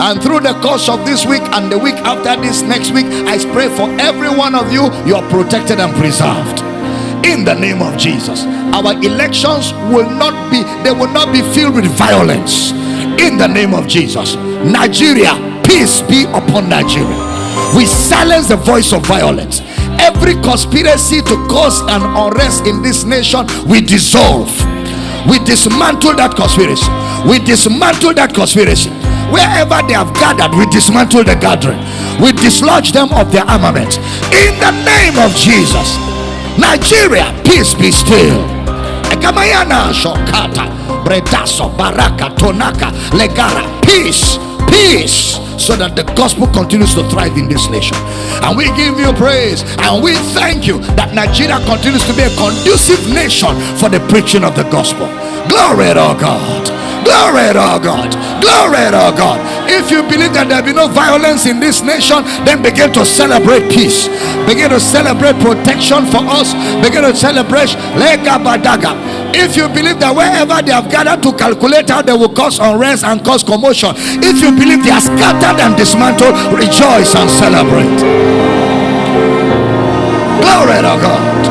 and through the course of this week and the week after this next week i pray for every one of you you are protected and preserved. In the name of jesus. Our elections will not be they will not be filled with violence. In the name of jesus. Nigeria peace be upon nigeria. We silence the voice of violence. Every conspiracy to cause an unrest in this nation we dissolve. We dismantle that conspiracy. We dismantle that conspiracy wherever they have gathered we dismantle the gathering we dislodge them of their armament in the name of jesus nigeria peace be still Ekamayana shokata bredaso baraka tonaka legara peace peace so that the gospel continues to thrive in this nation. And we give you praise and we thank you that Nigeria continues to be a conducive nation for the preaching of the gospel. Glory to God. Glory to God. Glory to God. If you believe that there be no violence in this nation, then begin to celebrate peace. Begin to celebrate protection for us. Begin to celebrate Lega Badaga. If you believe that wherever they have gathered to calculate how they will cause unrest and cause commotion, if you believe they are scattered and dismantled, rejoice and celebrate. Glory to God.